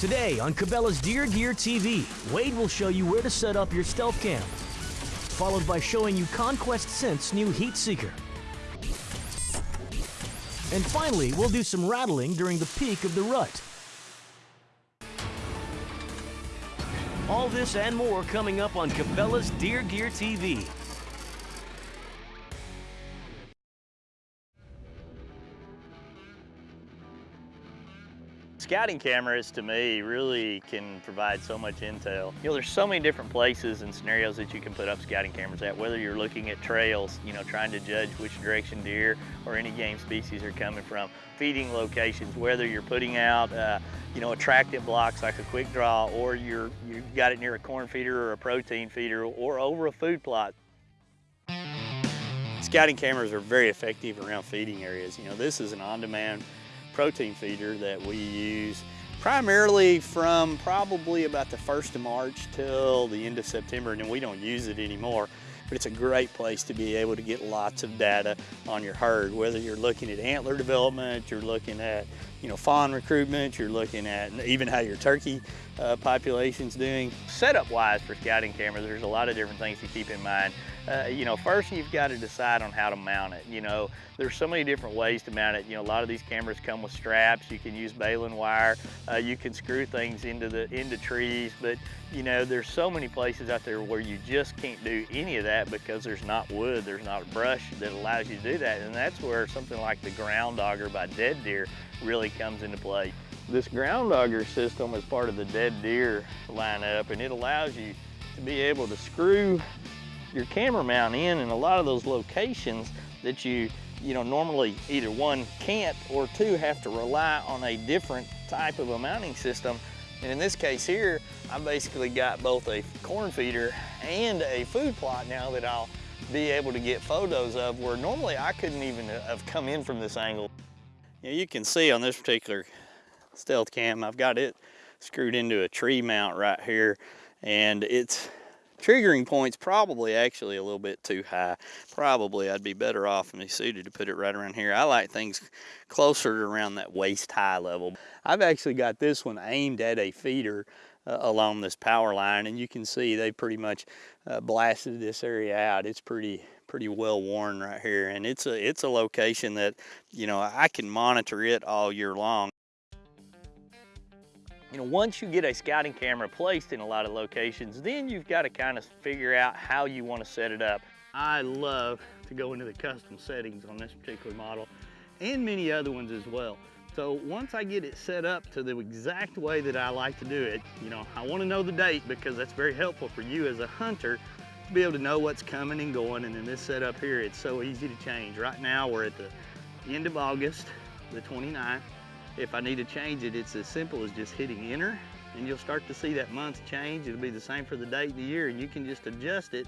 Today on Cabela's Deer Gear TV, Wade will show you where to set up your stealth cam, followed by showing you Conquest Scent's new Heat Seeker. And finally, we'll do some rattling during the peak of the rut. All this and more coming up on Cabela's Deer Gear TV. Scouting cameras to me really can provide so much intel. You know, there's so many different places and scenarios that you can put up scouting cameras at, whether you're looking at trails, you know, trying to judge which direction deer or any game species are coming from, feeding locations, whether you're putting out, uh, you know, attractant blocks like a quick draw, or you're, you've got it near a corn feeder or a protein feeder, or over a food plot. Scouting cameras are very effective around feeding areas. You know, this is an on-demand protein feeder that we use primarily from probably about the 1st of March till the end of September and then we don't use it anymore. But it's a great place to be able to get lots of data on your herd, whether you're looking at antler development, you're looking at you know, fawn recruitment, you're looking at even how your turkey uh, population's doing. Setup wise for scouting cameras, there's a lot of different things to keep in mind. Uh, you know, first you've got to decide on how to mount it. You know, there's so many different ways to mount it. You know, a lot of these cameras come with straps. You can use baling wire. Uh, you can screw things into the into trees, but you know, there's so many places out there where you just can't do any of that because there's not wood, there's not brush that allows you to do that. And that's where something like the ground auger by Dead Deer really comes into play. This ground auger system is part of the Dead Deer lineup and it allows you to be able to screw your camera mount in in a lot of those locations that you you know normally either one can't or two have to rely on a different type of a mounting system and in this case here I basically got both a corn feeder and a food plot now that I'll be able to get photos of where normally I couldn't even uh, have come in from this angle. Know, you can see on this particular stealth cam I've got it screwed into a tree mount right here and it's triggering point's probably actually a little bit too high. Probably I'd be better off and be suited to put it right around here. I like things closer to around that waist high level. I've actually got this one aimed at a feeder uh, along this power line and you can see they pretty much uh, blasted this area out. It's pretty pretty well worn right here and it's a it's a location that you know I can monitor it all year long you know, once you get a scouting camera placed in a lot of locations, then you've got to kind of figure out how you want to set it up. I love to go into the custom settings on this particular model and many other ones as well. So once I get it set up to the exact way that I like to do it, you know, I want to know the date because that's very helpful for you as a hunter to be able to know what's coming and going. And in this setup here, it's so easy to change. Right now, we're at the end of August, the 29th. If I need to change it, it's as simple as just hitting enter and you'll start to see that month change. It'll be the same for the date and the year and you can just adjust it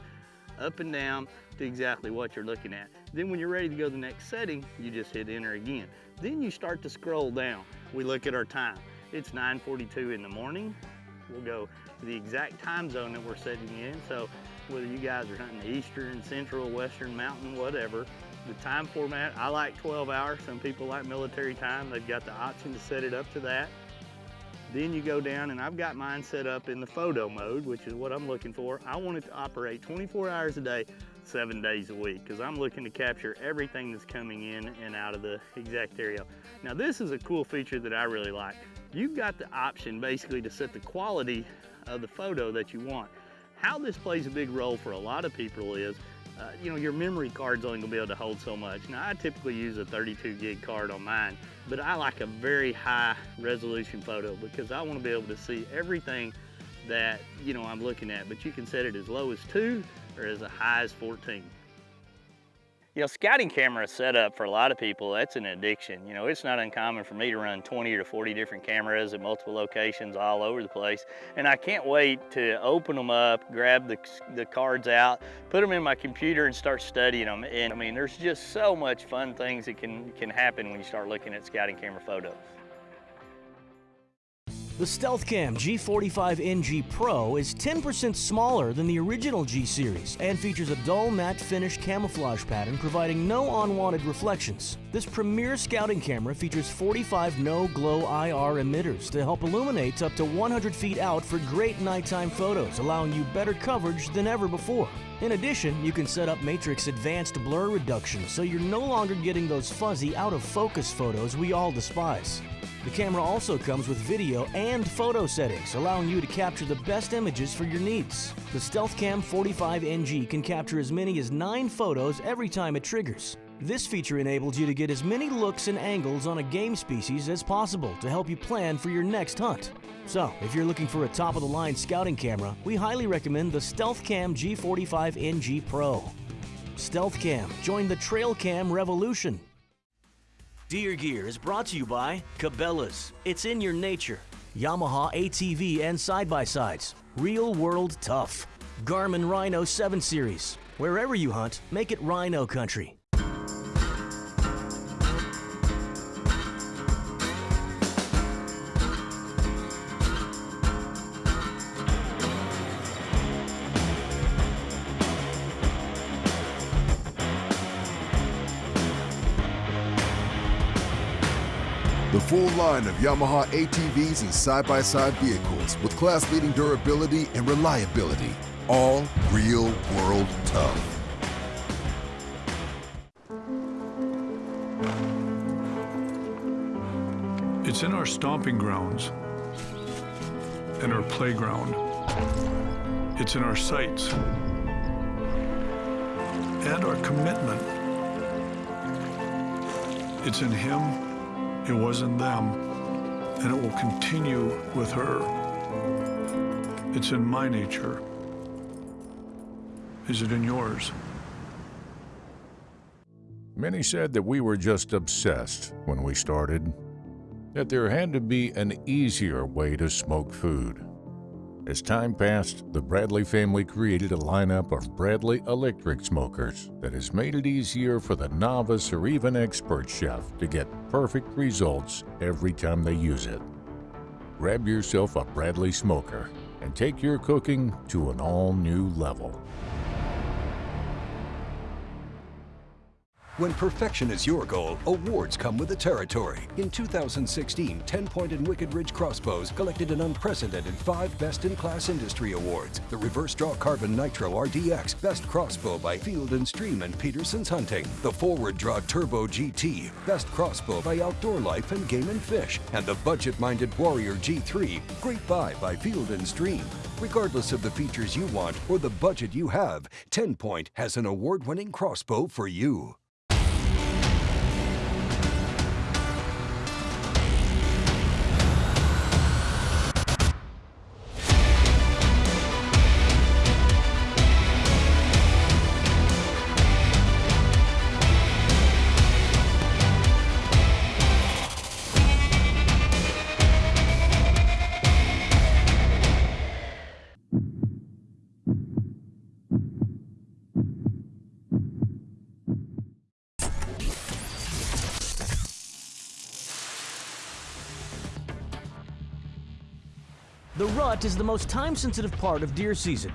up and down to exactly what you're looking at. Then when you're ready to go to the next setting, you just hit enter again. Then you start to scroll down. We look at our time. It's 9.42 in the morning. We'll go the exact time zone that we're setting in. So whether you guys are hunting Eastern, Central, Western, Mountain, whatever, the time format, I like 12 hours. Some people like military time. They've got the option to set it up to that. Then you go down and I've got mine set up in the photo mode, which is what I'm looking for. I want it to operate 24 hours a day, seven days a week, because I'm looking to capture everything that's coming in and out of the exact area. Now this is a cool feature that I really like. You've got the option basically to set the quality of the photo that you want. How this plays a big role for a lot of people is uh, you know, your memory card's only gonna be able to hold so much. Now, I typically use a 32 gig card on mine, but I like a very high resolution photo because I wanna be able to see everything that, you know, I'm looking at, but you can set it as low as two or as high as 14. You know, scouting camera setup for a lot of people, that's an addiction. You know, it's not uncommon for me to run 20 to 40 different cameras at multiple locations all over the place. And I can't wait to open them up, grab the, the cards out, put them in my computer and start studying them. And I mean, there's just so much fun things that can, can happen when you start looking at scouting camera photos. The StealthCam G45NG Pro is 10% smaller than the original G series and features a dull matte finish camouflage pattern providing no unwanted reflections. This premier scouting camera features 45 no-glow IR emitters to help illuminate up to 100 feet out for great nighttime photos, allowing you better coverage than ever before. In addition, you can set up Matrix Advanced Blur Reduction so you're no longer getting those fuzzy, out-of-focus photos we all despise. The camera also comes with video and photo settings, allowing you to capture the best images for your needs. The StealthCam 45NG can capture as many as 9 photos every time it triggers. This feature enables you to get as many looks and angles on a game species as possible to help you plan for your next hunt. So, if you're looking for a top-of-the-line scouting camera, we highly recommend the StealthCam G45NG Pro. StealthCam, join the TrailCam revolution. Deer Gear is brought to you by Cabela's. It's in your nature. Yamaha ATV and side-by-sides. Real world tough. Garmin Rino 7 Series. Wherever you hunt, make it Rino Country. Full line of Yamaha ATVs and side-by-side vehicles with class-leading durability and reliability. All real world tough. It's in our stomping grounds and our playground. It's in our sights and our commitment. It's in him, it was in them, and it will continue with her. It's in my nature. Is it in yours? Many said that we were just obsessed when we started, that there had to be an easier way to smoke food. As time passed, the Bradley family created a lineup of Bradley electric smokers that has made it easier for the novice or even expert chef to get perfect results every time they use it. Grab yourself a Bradley smoker and take your cooking to an all new level. When perfection is your goal, awards come with the territory. In 2016, 10 Point and Wicked Ridge Crossbows collected an unprecedented five Best in Class Industry Awards. The Reverse Draw Carbon Nitro RDX, Best Crossbow by Field and Stream and Peterson's Hunting. The Forward Draw Turbo GT, Best Crossbow by Outdoor Life and Game and Fish. And the Budget Minded Warrior G3, Great Buy by Field and Stream. Regardless of the features you want or the budget you have, 10 Point has an award winning crossbow for you. Rut is the most time-sensitive part of deer season,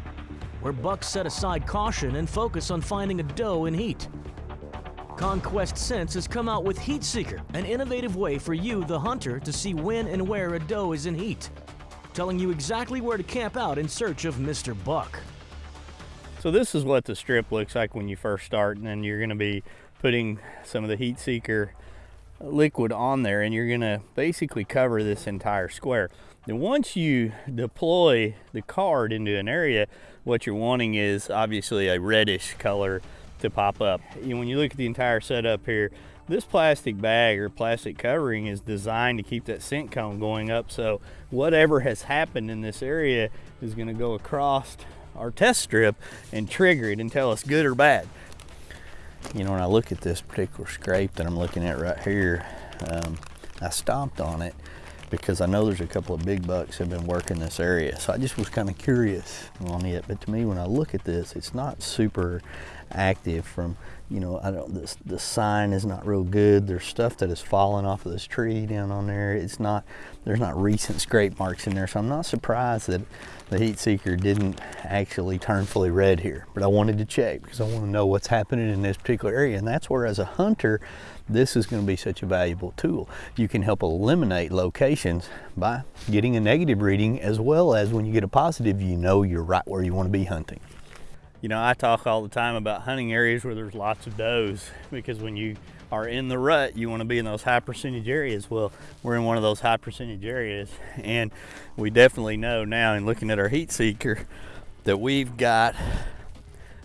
where bucks set aside caution and focus on finding a doe in heat. Conquest Scents has come out with Heat Seeker, an innovative way for you, the hunter, to see when and where a doe is in heat, telling you exactly where to camp out in search of Mr. Buck. So this is what the strip looks like when you first start, and then you're going to be putting some of the heat seeker liquid on there, and you're going to basically cover this entire square. Then once you deploy the card into an area, what you're wanting is obviously a reddish color to pop up. Know, when you look at the entire setup here, this plastic bag or plastic covering is designed to keep that scent cone going up. So whatever has happened in this area is going to go across our test strip and trigger it and tell us good or bad. You know, when I look at this particular scrape that I'm looking at right here, um, I stomped on it because I know there's a couple of big bucks have been working this area. So I just was kind of curious on it. But to me, when I look at this, it's not super active from you know, I don't, the, the sign is not real good. There's stuff that has fallen off of this tree down on there. It's not, there's not recent scrape marks in there. So I'm not surprised that the heat seeker didn't actually turn fully red here. But I wanted to check because I want to know what's happening in this particular area. And that's where as a hunter, this is going to be such a valuable tool. You can help eliminate locations by getting a negative reading as well as when you get a positive, you know you're right where you want to be hunting. You know, I talk all the time about hunting areas where there's lots of does because when you are in the rut, you want to be in those high percentage areas. Well, we're in one of those high percentage areas, and we definitely know now in looking at our heat seeker that we've got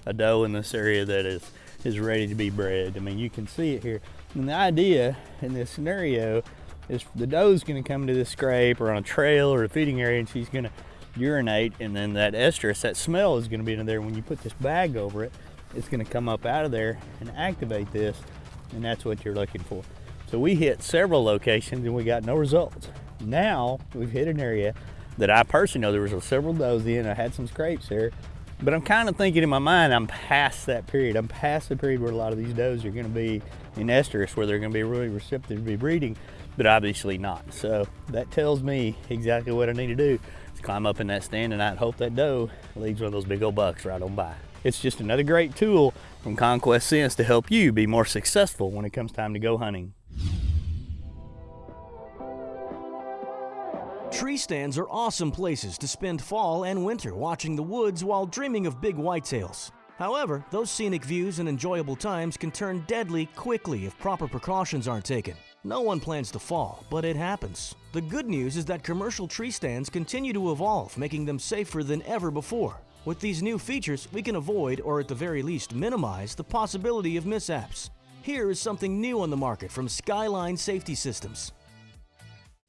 a doe in this area that is is ready to be bred. I mean, you can see it here. And the idea in this scenario is the doe's going to come to this scrape or on a trail or a feeding area, and she's going to urinate and then that estrus, that smell is gonna be in there. When you put this bag over it, it's gonna come up out of there and activate this and that's what you're looking for. So we hit several locations and we got no results. Now we've hit an area that I personally know there was several does in, I had some scrapes there, but I'm kind of thinking in my mind, I'm past that period. I'm past the period where a lot of these does are gonna be in estrus, where they're gonna be really receptive to be breeding, but obviously not. So that tells me exactly what I need to do is climb up in that stand and I'd hope that doe leads one of those big old bucks right on by. It's just another great tool from Conquest Scents to help you be more successful when it comes time to go hunting. Tree stands are awesome places to spend fall and winter watching the woods while dreaming of big whitetails. However, those scenic views and enjoyable times can turn deadly quickly if proper precautions aren't taken. No one plans to fall, but it happens. The good news is that commercial tree stands continue to evolve, making them safer than ever before. With these new features, we can avoid, or at the very least minimize, the possibility of mishaps. Here is something new on the market from Skyline Safety Systems.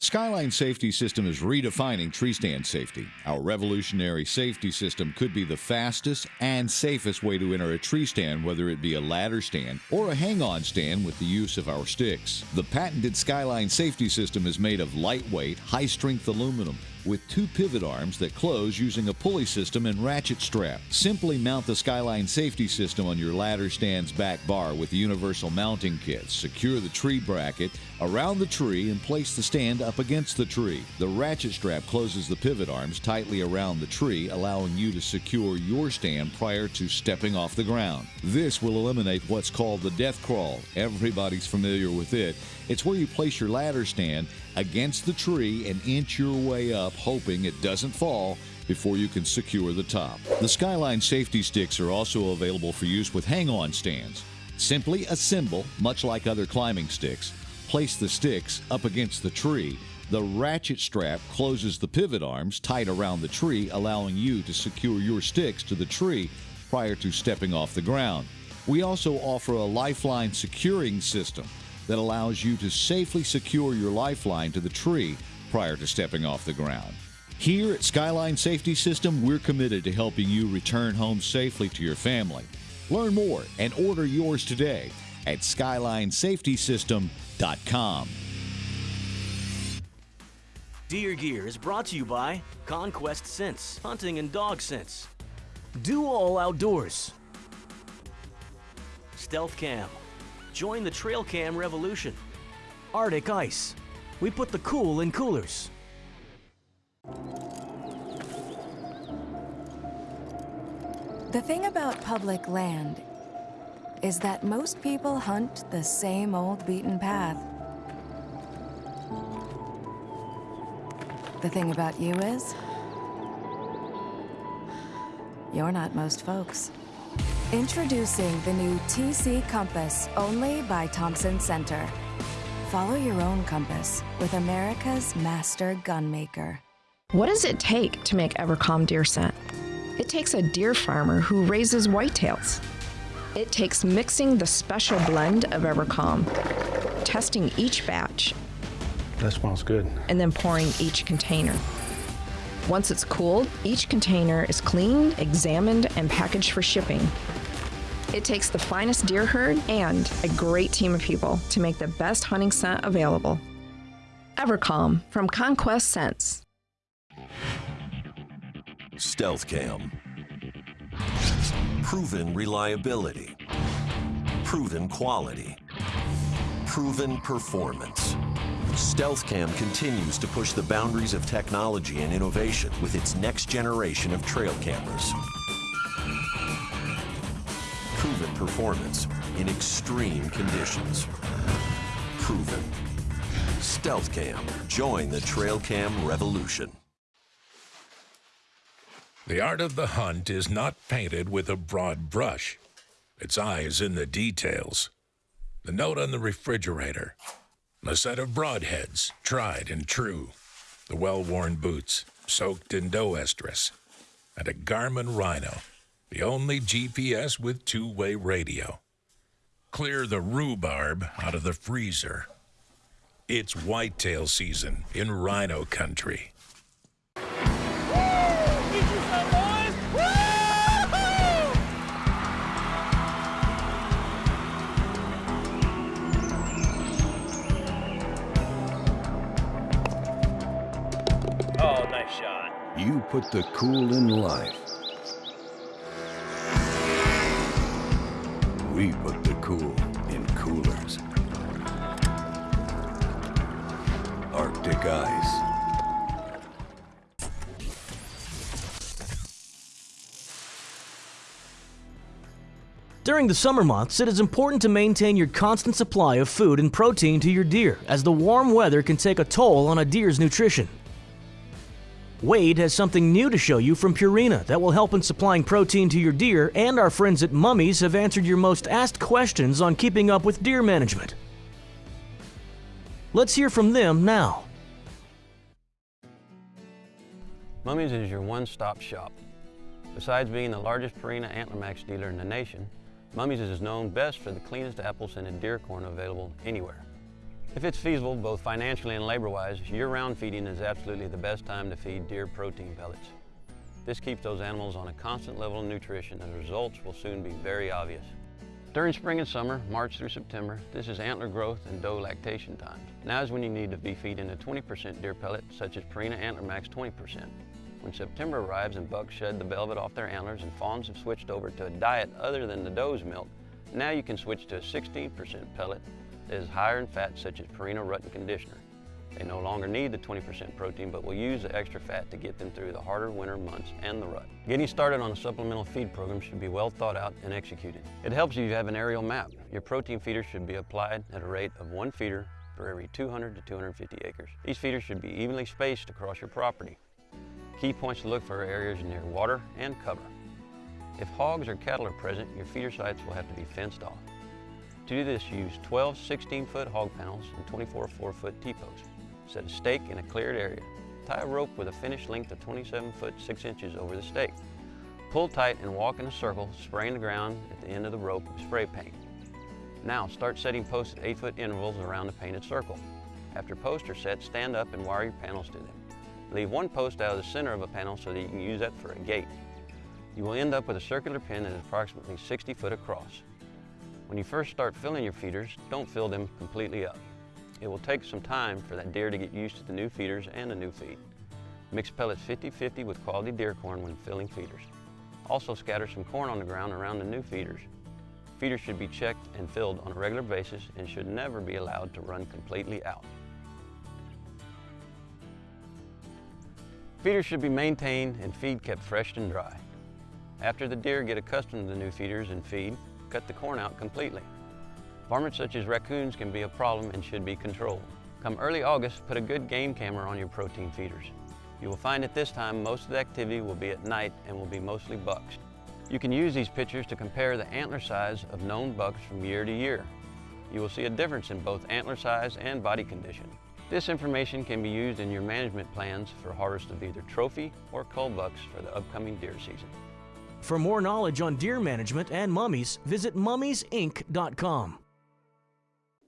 Skyline Safety System is redefining tree stand safety. Our revolutionary safety system could be the fastest and safest way to enter a tree stand, whether it be a ladder stand or a hang on stand with the use of our sticks. The patented Skyline Safety System is made of lightweight, high strength aluminum with two pivot arms that close using a pulley system and ratchet strap. Simply mount the Skyline safety system on your ladder stand's back bar with universal mounting kit. Secure the tree bracket around the tree and place the stand up against the tree. The ratchet strap closes the pivot arms tightly around the tree, allowing you to secure your stand prior to stepping off the ground. This will eliminate what's called the death crawl. Everybody's familiar with it. It's where you place your ladder stand against the tree and inch your way up, hoping it doesn't fall before you can secure the top. The Skyline safety sticks are also available for use with hang on stands. Simply assemble, much like other climbing sticks, place the sticks up against the tree. The ratchet strap closes the pivot arms tight around the tree, allowing you to secure your sticks to the tree prior to stepping off the ground. We also offer a lifeline securing system that allows you to safely secure your lifeline to the tree prior to stepping off the ground. Here at Skyline Safety System, we're committed to helping you return home safely to your family. Learn more and order yours today at SkylineSafetySystem.com. Deer Gear is brought to you by Conquest Scents, Hunting and Dog Scents. Do All Outdoors. Stealth Cam, Join the trail cam revolution. Arctic Ice. We put the cool in coolers. The thing about public land is that most people hunt the same old beaten path. The thing about you is, you're not most folks. Introducing the new TC Compass, only by Thompson Center. Follow your own compass with America's master gunmaker. What does it take to make Evercalm deer scent? It takes a deer farmer who raises whitetails. It takes mixing the special blend of Evercalm, testing each batch. That smells good. And then pouring each container. Once it's cooled, each container is cleaned, examined, and packaged for shipping. It takes the finest deer herd and a great team of people to make the best hunting scent available. Evercalm from Conquest Scents. Stealth Cam. Proven reliability. Proven quality. Proven performance. StealthCam continues to push the boundaries of technology and innovation with its next generation of trail cameras. Proven performance in extreme conditions. Proven. StealthCam. Join the trail cam revolution. The art of the hunt is not painted with a broad brush. Its eye is in the details. The note on the refrigerator. A set of broadheads, tried and true. The well-worn boots, soaked in doe estrus. And a Garmin Rino, the only GPS with two-way radio. Clear the rhubarb out of the freezer. It's whitetail season in Rino country. You put the cool in life. We put the cool in coolers. Arctic Ice. During the summer months, it is important to maintain your constant supply of food and protein to your deer, as the warm weather can take a toll on a deer's nutrition. Wade has something new to show you from Purina that will help in supplying protein to your deer, and our friends at Mummies have answered your most asked questions on keeping up with deer management. Let's hear from them now. Mummies is your one-stop shop. Besides being the largest Purina Antler Max dealer in the nation, Mummies is known best for the cleanest apple-scented deer corn available anywhere. If it's feasible, both financially and labor-wise, year-round feeding is absolutely the best time to feed deer protein pellets. This keeps those animals on a constant level of nutrition and the results will soon be very obvious. During spring and summer, March through September, this is antler growth and doe lactation time. Now is when you need to be feeding a 20% deer pellet, such as Purina Antler Max 20%. When September arrives and bucks shed the velvet off their antlers and fawns have switched over to a diet other than the doe's milk, now you can switch to a 16% pellet is higher in fat such as Purina Rut and Conditioner. They no longer need the 20% protein but will use the extra fat to get them through the harder winter months and the rut. Getting started on a supplemental feed program should be well thought out and executed. It helps if you have an aerial map. Your protein feeder should be applied at a rate of one feeder for every 200 to 250 acres. These feeders should be evenly spaced across your property. Key points to look for are areas near water and cover. If hogs or cattle are present, your feeder sites will have to be fenced off. To do this, use 12 16-foot hog panels and 24 4-foot T-posts. Set a stake in a cleared area. Tie a rope with a finished length of 27 foot 6 inches over the stake. Pull tight and walk in a circle, spraying the ground at the end of the rope with spray paint. Now start setting posts at 8 foot intervals around the painted circle. After posts are set, stand up and wire your panels to them. Leave one post out of the center of a panel so that you can use that for a gate. You will end up with a circular pin that is approximately 60 foot across. When you first start filling your feeders, don't fill them completely up. It will take some time for that deer to get used to the new feeders and the new feed. Mix pellets 50-50 with quality deer corn when filling feeders. Also scatter some corn on the ground around the new feeders. Feeders should be checked and filled on a regular basis and should never be allowed to run completely out. Feeders should be maintained and feed kept fresh and dry. After the deer get accustomed to the new feeders and feed, cut the corn out completely. Varmints such as raccoons can be a problem and should be controlled. Come early August, put a good game camera on your protein feeders. You will find at this time most of the activity will be at night and will be mostly bucks. You can use these pictures to compare the antler size of known bucks from year to year. You will see a difference in both antler size and body condition. This information can be used in your management plans for harvest of either trophy or cull bucks for the upcoming deer season. For more knowledge on deer management and mummies, visit mummiesinc.com.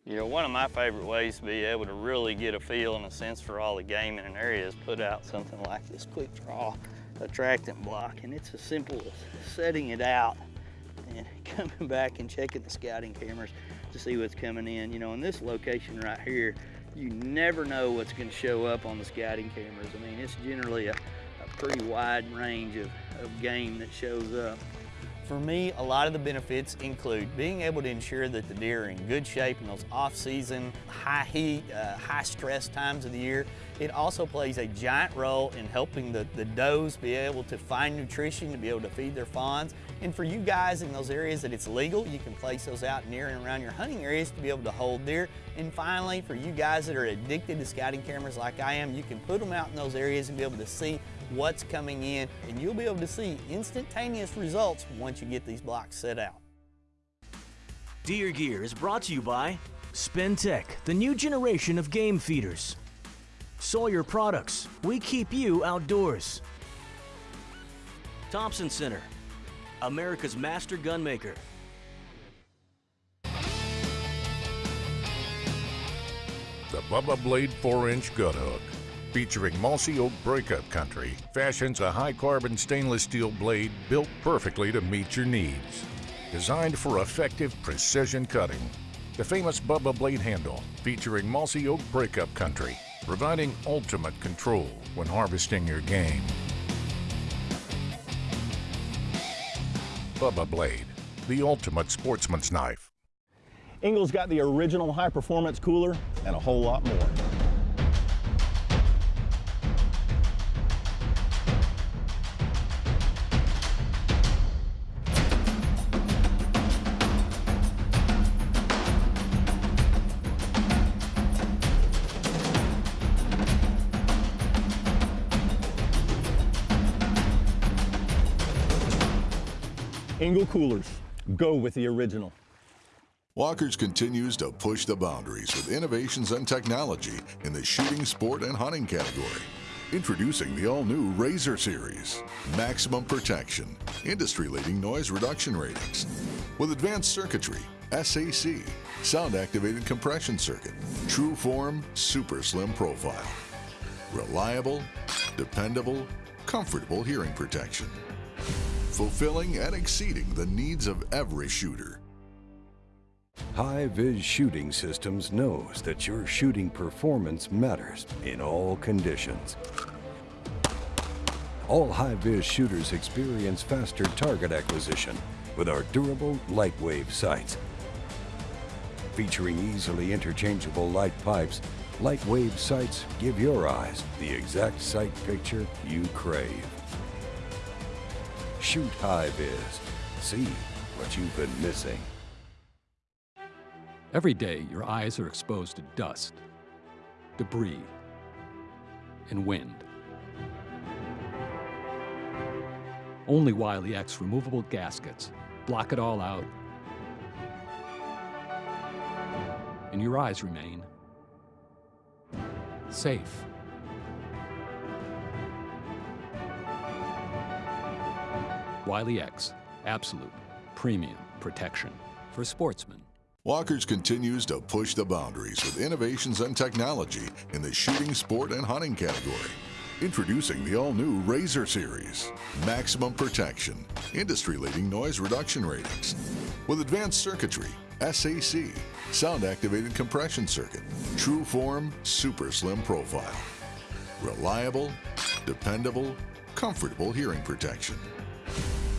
You know, one of my favorite ways to be able to really get a feel and a sense for all the game in an area is put out something like this quick draw attractant block. And it's as simple as setting it out and coming back and checking the scouting cameras to see what's coming in. You know, in this location right here, you never know what's going to show up on the scouting cameras. I mean, it's generally a pretty wide range of, of game that shows up. For me, a lot of the benefits include being able to ensure that the deer are in good shape in those off-season, high heat, uh, high stress times of the year. It also plays a giant role in helping the, the does be able to find nutrition to be able to feed their fawns. And for you guys in those areas that it's legal, you can place those out near and around your hunting areas to be able to hold deer. And finally, for you guys that are addicted to scouting cameras like I am, you can put them out in those areas and be able to see what's coming in, and you'll be able to see instantaneous results once you get these blocks set out. Deer Gear is brought to you by Spintech, the new generation of game feeders. Sawyer Products, we keep you outdoors. Thompson Center, America's master gunmaker. The Bubba Blade 4-inch gut hook, featuring mossy oak breakup country, fashions a high-carbon stainless steel blade built perfectly to meet your needs. Designed for effective precision cutting, the famous Bubba Blade handle, featuring mossy oak breakup country, providing ultimate control when harvesting your game. Bubba Blade, the ultimate sportsman's knife. Engel's got the original high performance cooler and a whole lot more. Engel coolers, go with the original. Walkers continues to push the boundaries with innovations and technology in the shooting, sport, and hunting category. Introducing the all-new Razor Series. Maximum protection, industry-leading noise reduction ratings. With advanced circuitry, SAC, sound-activated compression circuit, true form, super slim profile. Reliable, dependable, comfortable hearing protection. Fulfilling and exceeding the needs of every shooter. High-Vis Shooting Systems knows that your shooting performance matters in all conditions. All high-vis shooters experience faster target acquisition with our durable light wave sights. Featuring easily interchangeable light pipes, light wave sights give your eyes the exact sight picture you crave. Shoot high-vis. See what you've been missing. Every day, your eyes are exposed to dust, debris, and wind. Only Wiley X removable gaskets block it all out, and your eyes remain safe. Wiley X, absolute premium protection for sportsmen. Walkers continues to push the boundaries with innovations and technology in the shooting, sport, and hunting category. Introducing the all-new Razor Series. Maximum protection, industry-leading noise reduction ratings. With advanced circuitry, SAC, sound-activated compression circuit, true form, super slim profile. Reliable, dependable, comfortable hearing protection.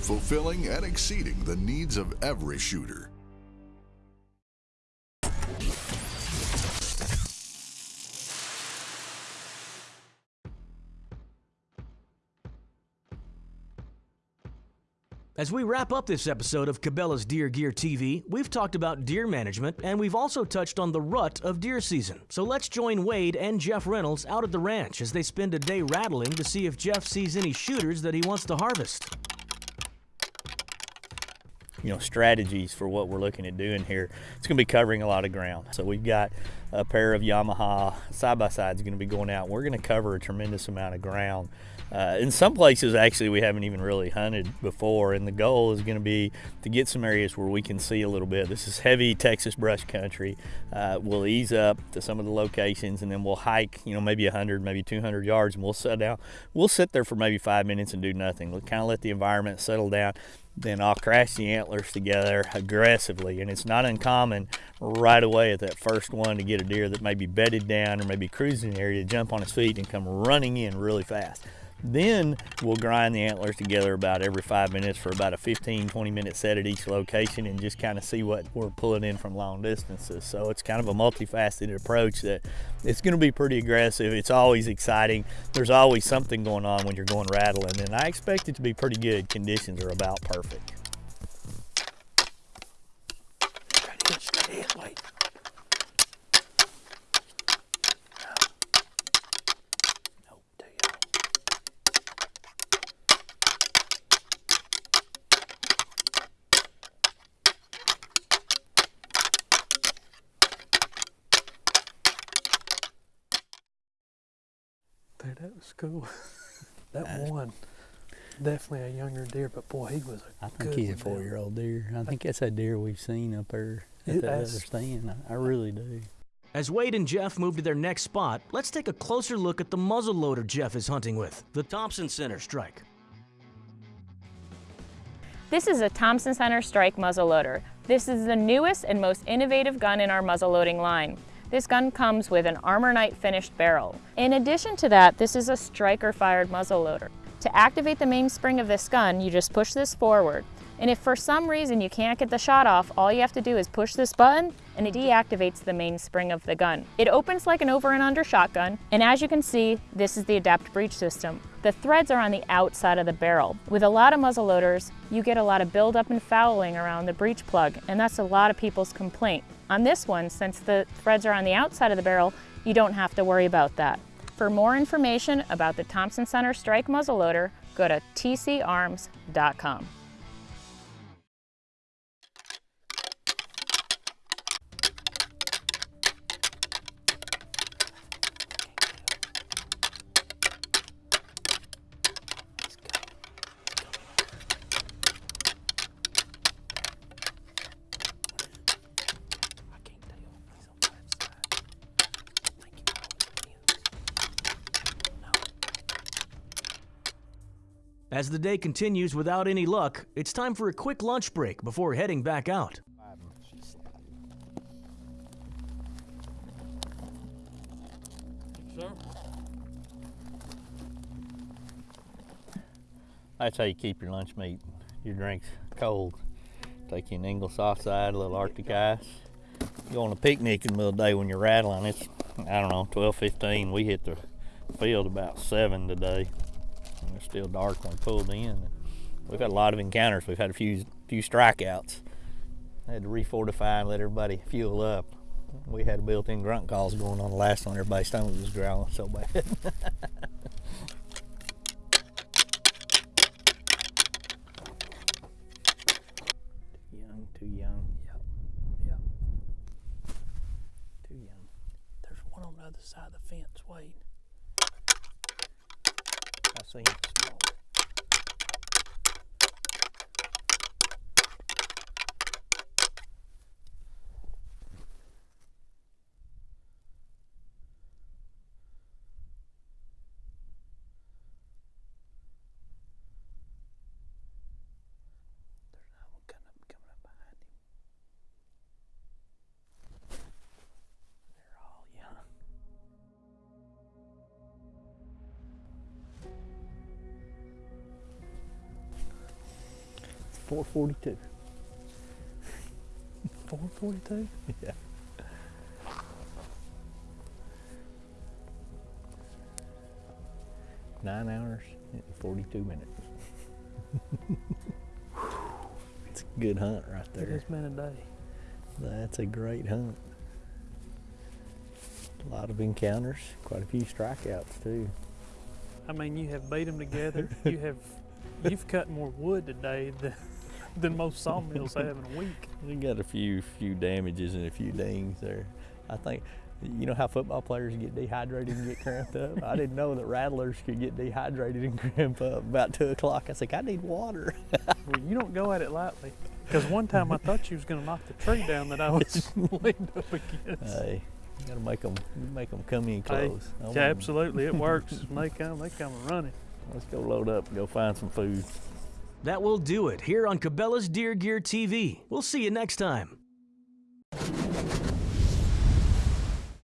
Fulfilling and exceeding the needs of every shooter. As we wrap up this episode of Cabela's Deer Gear TV, we've talked about deer management and we've also touched on the rut of deer season. So let's join Wade and Jeff Reynolds out at the ranch as they spend a day rattling to see if Jeff sees any shooters that he wants to harvest. You know strategies for what we're looking at doing here. It's going to be covering a lot of ground. So we've got a pair of Yamaha side by sides going to be going out. We're going to cover a tremendous amount of ground. Uh, in some places, actually, we haven't even really hunted before, and the goal is going to be to get some areas where we can see a little bit. This is heavy Texas brush country. Uh, we'll ease up to some of the locations, and then we'll hike, you know, maybe 100, maybe 200 yards, and we'll sit down. We'll sit there for maybe five minutes and do nothing. We'll kind of let the environment settle down then I'll crash the antlers together aggressively. And it's not uncommon right away at that first one to get a deer that may be bedded down or maybe cruising area to jump on his feet and come running in really fast. Then we'll grind the antlers together about every five minutes for about a 15, 20 minute set at each location and just kind of see what we're pulling in from long distances. So it's kind of a multifaceted approach that it's going to be pretty aggressive. It's always exciting. There's always something going on when you're going rattling and I expect it to be pretty good. Conditions are about perfect. That was cool. that one, definitely a younger deer, but boy, he was a I think good he's a four-year-old deer. I think that's a deer we've seen up there at It- that other stand. I, I really do. As Wade and Jeff move to their next spot, let's take a closer look at the muzzleloader Jeff is hunting with, the Thompson Center Strike. This is a Thompson Center Strike muzzleloader. This is the newest and most innovative gun in our muzzleloading line. This gun comes with an Armor Knight finished barrel. In addition to that, this is a striker fired muzzleloader. To activate the mainspring of this gun, you just push this forward. And if for some reason you can't get the shot off, all you have to do is push this button and it deactivates the mainspring of the gun. It opens like an over and under shotgun, and as you can see, this is the adapt breech system. The threads are on the outside of the barrel. With a lot of muzzleloaders, you get a lot of buildup and fouling around the breech plug, and that's a lot of people's complaint. On this one, since the threads are on the outside of the barrel, you don't have to worry about that. For more information about the Thompson Center Strike muzzleloader, go to tcarms.com. As the day continues without any luck, it's time for a quick lunch break before heading back out. That's how you keep your lunch meat, your drinks cold. Take you an Ingleside side, a little Arctic ice. You go on a picnic in the middle of the day when you're rattling. It's, I don't know, 12, 15. We hit the field about 7 today. Still dark when we pulled in. We've had a lot of encounters. We've had a few few strikeouts. I had to refortify and let everybody fuel up. We had built-in grunt calls going on the last one. Everybody's stomach was growling so bad. Too young, too young. Too young. There's one on the other side of the fence, Wade. I 442. 442? Yeah. Nine hours and 42 minutes. it's a good hunt right there. It has been a day. That's a great hunt. A lot of encounters, quite a few strikeouts too. I mean, you have beat them together. you have, you've cut more wood today than, than most sawmills have in a week. We got a few few damages and a few dings there. I think you know how football players get dehydrated and get cramped up. I didn't know that rattlers could get dehydrated and cramp up. About two o'clock, I was like, I need water. Well, you don't go at it lightly. Because one time I thought you was going to knock the tree down that I was leaned up against. hey, you gotta make them make them come in close. I yeah, absolutely, it works. When they come, they come running. Let's go load up and go find some food. That will do it here on Cabela's Deer Gear TV. We'll see you next time.